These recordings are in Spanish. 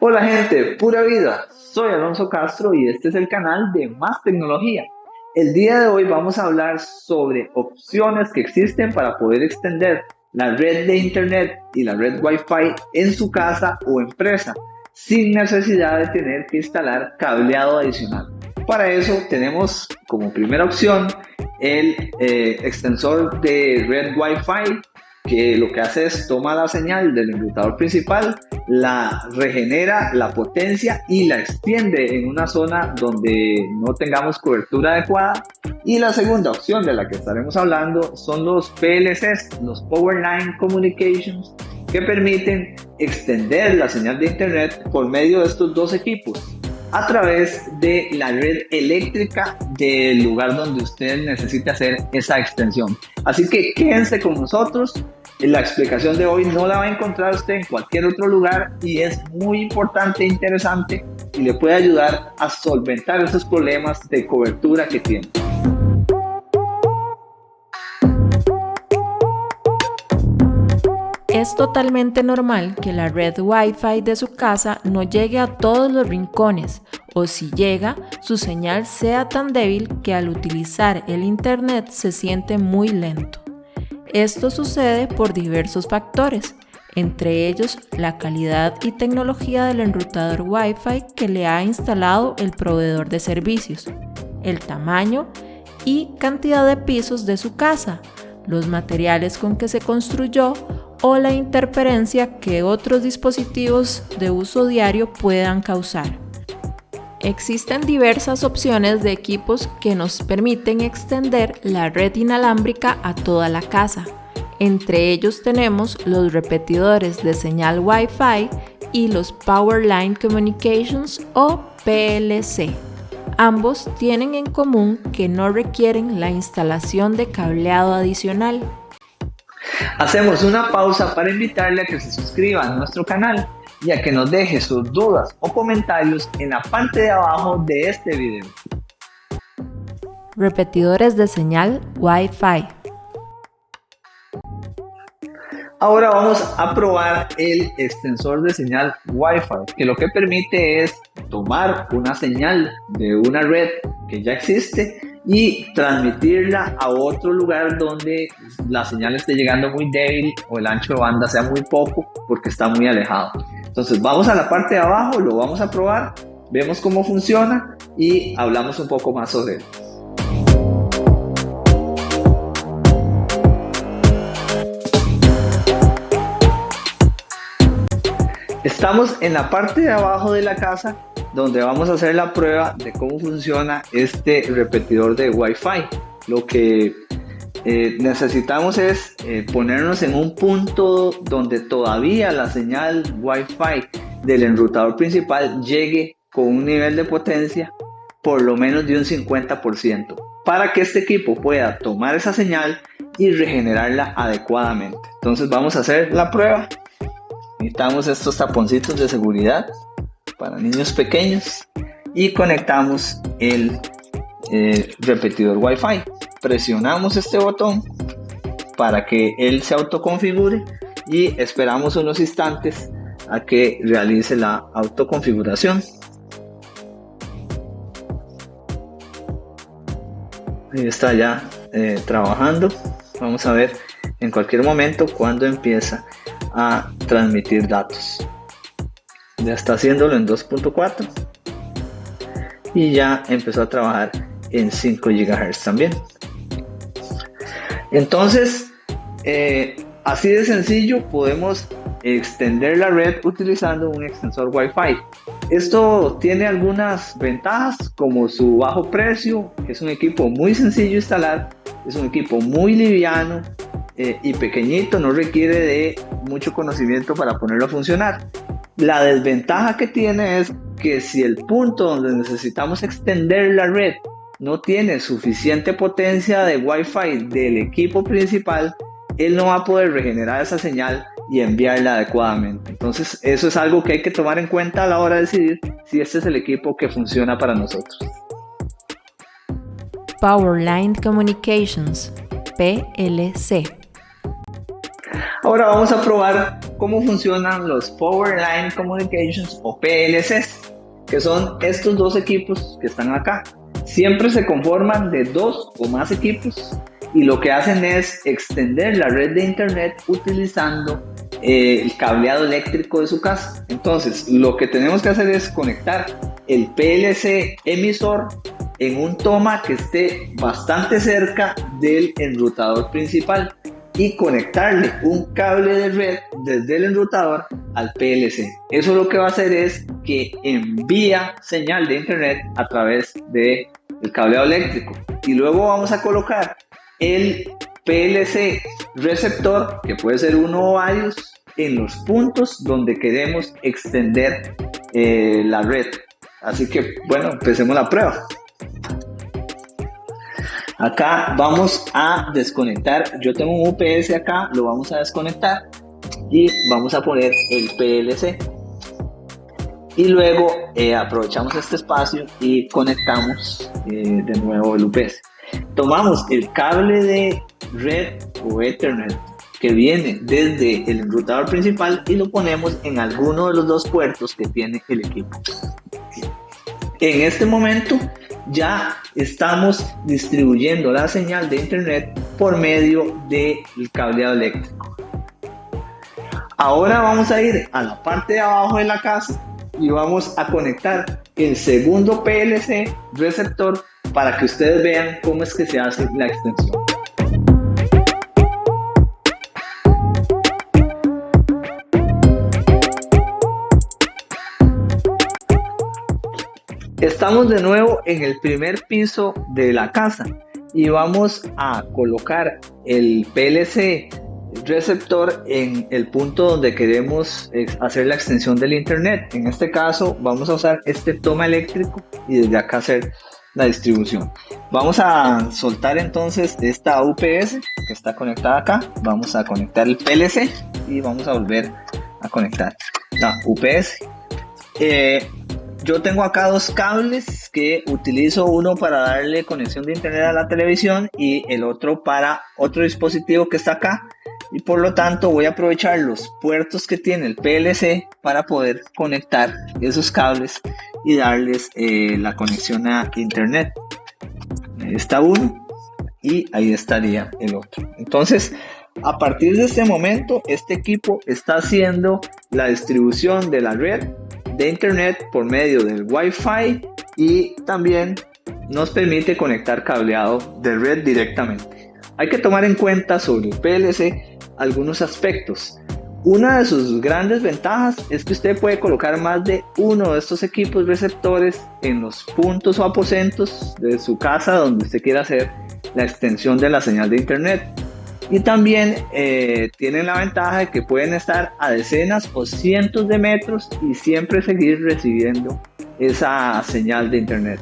Hola gente, pura vida, soy Alonso Castro y este es el canal de Más Tecnología. El día de hoy vamos a hablar sobre opciones que existen para poder extender la red de internet y la red Wi-Fi en su casa o empresa sin necesidad de tener que instalar cableado adicional. Para eso tenemos como primera opción el eh, extensor de red Wi-Fi que lo que hace es toma la señal del enrutador principal, la regenera, la potencia y la extiende en una zona donde no tengamos cobertura adecuada. Y la segunda opción de la que estaremos hablando son los PLCs, los Power Line Communications, que permiten extender la señal de Internet por medio de estos dos equipos a través de la red eléctrica del lugar donde usted necesite hacer esa extensión. Así que quédense con nosotros. La explicación de hoy no la va a encontrar usted en cualquier otro lugar y es muy importante e interesante y le puede ayudar a solventar esos problemas de cobertura que tiene. Es totalmente normal que la red Wi-Fi de su casa no llegue a todos los rincones o si llega, su señal sea tan débil que al utilizar el Internet se siente muy lento. Esto sucede por diversos factores, entre ellos la calidad y tecnología del enrutador Wi-Fi que le ha instalado el proveedor de servicios, el tamaño y cantidad de pisos de su casa, los materiales con que se construyó o la interferencia que otros dispositivos de uso diario puedan causar. Existen diversas opciones de equipos que nos permiten extender la red inalámbrica a toda la casa. Entre ellos tenemos los repetidores de señal Wi-Fi y los Power Line Communications o PLC. Ambos tienen en común que no requieren la instalación de cableado adicional. Hacemos una pausa para invitarle a que se suscriba a nuestro canal y a que nos deje sus dudas o comentarios en la parte de abajo de este video. Repetidores de señal Wi-Fi. Ahora vamos a probar el extensor de señal Wi-Fi, que lo que permite es tomar una señal de una red que ya existe y transmitirla a otro lugar donde la señal esté llegando muy débil o el ancho de banda sea muy poco porque está muy alejado. Entonces vamos a la parte de abajo, lo vamos a probar, vemos cómo funciona y hablamos un poco más sobre él. Estamos en la parte de abajo de la casa donde vamos a hacer la prueba de cómo funciona este repetidor de Wi-Fi. Lo que eh, necesitamos es eh, ponernos en un punto donde todavía la señal Wi-Fi del enrutador principal llegue con un nivel de potencia por lo menos de un 50% para que este equipo pueda tomar esa señal y regenerarla adecuadamente. Entonces vamos a hacer la prueba. Necesitamos estos taponcitos de seguridad para niños pequeños y conectamos el eh, repetidor Wi-Fi. Presionamos este botón para que él se autoconfigure y esperamos unos instantes a que realice la autoconfiguración. Ahí está ya eh, trabajando. Vamos a ver en cualquier momento cuando empieza a transmitir datos ya está haciéndolo en 2.4 y ya empezó a trabajar en 5 GHz también. Entonces, eh, así de sencillo podemos extender la red utilizando un extensor Wi-Fi. Esto tiene algunas ventajas como su bajo precio, es un equipo muy sencillo de instalar, es un equipo muy liviano eh, y pequeñito, no requiere de mucho conocimiento para ponerlo a funcionar. La desventaja que tiene es que si el punto donde necesitamos extender la red no tiene suficiente potencia de Wi-Fi del equipo principal, él no va a poder regenerar esa señal y enviarla adecuadamente. Entonces, eso es algo que hay que tomar en cuenta a la hora de decidir si este es el equipo que funciona para nosotros. Powerline Communications, PLC. Ahora vamos a probar cómo funcionan los Power Line Communications o PLCs, que son estos dos equipos que están acá. Siempre se conforman de dos o más equipos y lo que hacen es extender la red de internet utilizando eh, el cableado eléctrico de su casa. Entonces, lo que tenemos que hacer es conectar el PLC emisor en un toma que esté bastante cerca del enrutador principal y conectarle un cable de red desde el enrutador al PLC. Eso lo que va a hacer es que envía señal de internet a través del el cableado eléctrico y luego vamos a colocar el PLC receptor, que puede ser uno o varios, en los puntos donde queremos extender eh, la red. Así que, bueno, empecemos la prueba. Acá vamos a desconectar, yo tengo un UPS acá, lo vamos a desconectar y vamos a poner el PLC. Y luego eh, aprovechamos este espacio y conectamos eh, de nuevo el UPS. Tomamos el cable de red o Ethernet que viene desde el enrutador principal y lo ponemos en alguno de los dos puertos que tiene el equipo. En este momento ya estamos distribuyendo la señal de internet por medio del cableado eléctrico. Ahora vamos a ir a la parte de abajo de la casa y vamos a conectar el segundo PLC receptor para que ustedes vean cómo es que se hace la extensión. Estamos de nuevo en el primer piso de la casa y vamos a colocar el PLC receptor en el punto donde queremos eh, hacer la extensión del internet. En este caso vamos a usar este toma eléctrico y desde acá hacer la distribución. Vamos a soltar entonces esta UPS que está conectada acá. Vamos a conectar el PLC y vamos a volver a conectar la UPS. Eh, yo tengo acá dos cables que utilizo uno para darle conexión de internet a la televisión y el otro para otro dispositivo que está acá. Y por lo tanto voy a aprovechar los puertos que tiene el PLC para poder conectar esos cables y darles eh, la conexión a internet. Ahí está uno y ahí estaría el otro. Entonces a partir de este momento este equipo está haciendo la distribución de la red de internet por medio del Wi-Fi y también nos permite conectar cableado de red directamente. Hay que tomar en cuenta sobre el PLC algunos aspectos. Una de sus grandes ventajas es que usted puede colocar más de uno de estos equipos receptores en los puntos o aposentos de su casa donde usted quiera hacer la extensión de la señal de internet. Y también eh, tienen la ventaja de que pueden estar a decenas o cientos de metros y siempre seguir recibiendo esa señal de internet.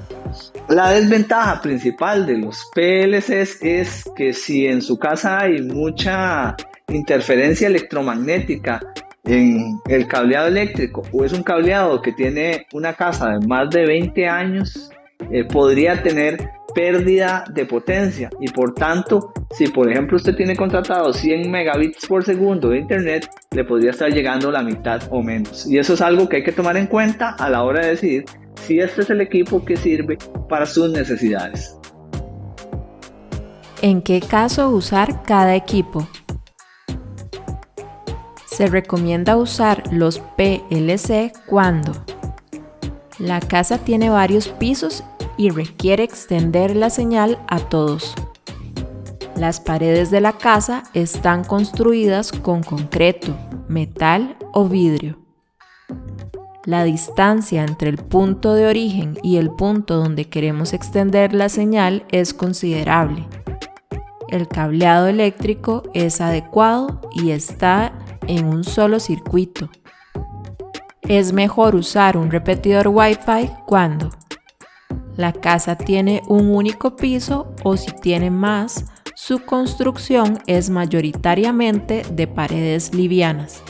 La desventaja principal de los PLCs es que si en su casa hay mucha interferencia electromagnética en el cableado eléctrico o es un cableado que tiene una casa de más de 20 años, eh, podría tener pérdida de potencia y por tanto si por ejemplo usted tiene contratado 100 megabits por segundo de internet le podría estar llegando la mitad o menos y eso es algo que hay que tomar en cuenta a la hora de decidir si este es el equipo que sirve para sus necesidades. ¿En qué caso usar cada equipo? Se recomienda usar los PLC cuando la casa tiene varios pisos y requiere extender la señal a todos. Las paredes de la casa están construidas con concreto, metal o vidrio. La distancia entre el punto de origen y el punto donde queremos extender la señal es considerable. El cableado eléctrico es adecuado y está en un solo circuito. Es mejor usar un repetidor Wi-Fi cuando la casa tiene un único piso o si tiene más, su construcción es mayoritariamente de paredes livianas.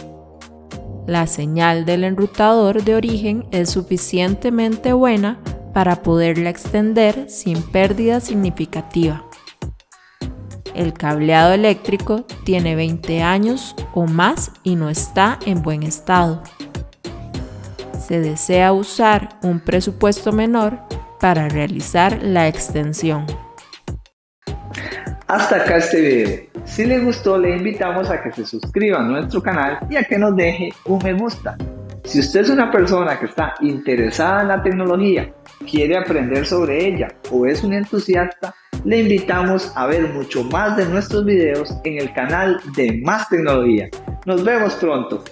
La señal del enrutador de origen es suficientemente buena para poderla extender sin pérdida significativa. el cableado eléctrico tiene 20 años o más y no está en buen estado. Se desea usar un presupuesto menor para realizar la extensión. Hasta acá este video. Si les gustó, le invitamos a que se suscriba a nuestro canal y a que nos deje un me gusta. Si usted es una persona que está interesada en la tecnología, quiere aprender sobre ella o es un entusiasta, le invitamos a ver mucho más de nuestros videos en el canal de Más Tecnología. Nos vemos pronto.